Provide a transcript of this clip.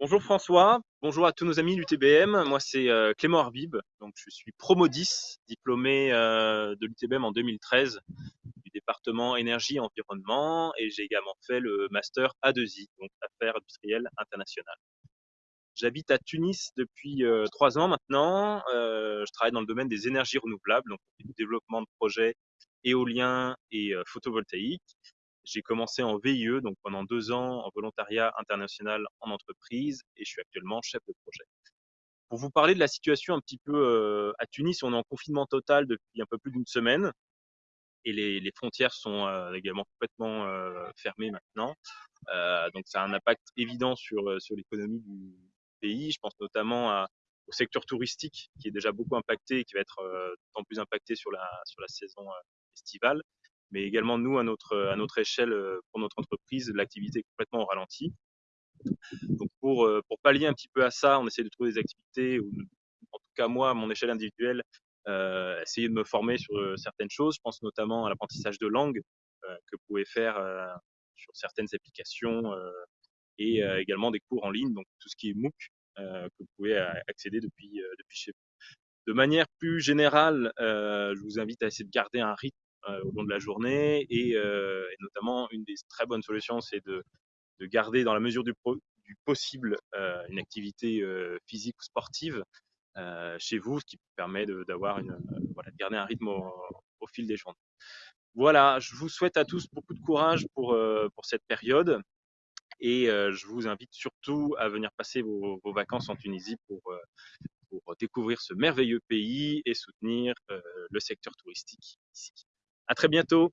Bonjour François, bonjour à tous nos amis l'UTBM. Moi c'est euh, Clément Arbib, donc je suis promo 10, diplômé euh, de l'UTBM en 2013 du département énergie et environnement et j'ai également fait le master A2I, donc affaires industrielles internationales. J'habite à Tunis depuis euh, trois ans maintenant. je travaille dans le domaine des énergies renouvelables, donc du développement de projets éoliens et photovoltaïques. J'ai commencé en VIE, donc pendant deux ans en volontariat international en entreprise, et je suis actuellement chef de projet. Pour vous parler de la situation un petit peu euh, à Tunis, on est en confinement total depuis un peu plus d'une semaine, et les, frontières sont euh, également complètement euh, fermées maintenant. donc ça a un impact évident sur, sur l'économie du pays. Je pense notamment au secteur touristique qui est déjà beaucoup impacté et qui va être d'autant plus impacté sur la, sur la saison estivale mais également nous, à notre, à notre échelle, euh, pour notre entreprise, l'activité est complètement au ralenti. Donc pour, euh, pour pallier un petit peu à ça, on essaie de trouver des activités, ou en tout cas moi, à mon échelle individuelle, euh, essayer de me former sur euh, certaines choses. Je pense notamment à l'apprentissage de langue euh, que vous pouvez faire sur certaines applications et également des cours en ligne, donc tout ce qui est MOOC que vous pouvez accéder depuis, depuis chez vous. De manière plus générale, je vous invite à essayer de garder un rythme euh, au long de la journée. Et, euh, et, notamment, une des très bonnes solutions, c'est de, de, garder dans la mesure du, possible euh, une activité physique ou sportive chez vous, ce qui permet d'avoir une, voilà, de garder un rythme au, au, fil des journées. Voilà, je vous souhaite à tous beaucoup de courage pour, pour cette période et je vous invite surtout à venir passer vos, vos vacances en Tunisie pour, pour découvrir ce merveilleux pays et soutenir le secteur touristique ici. À très bientôt.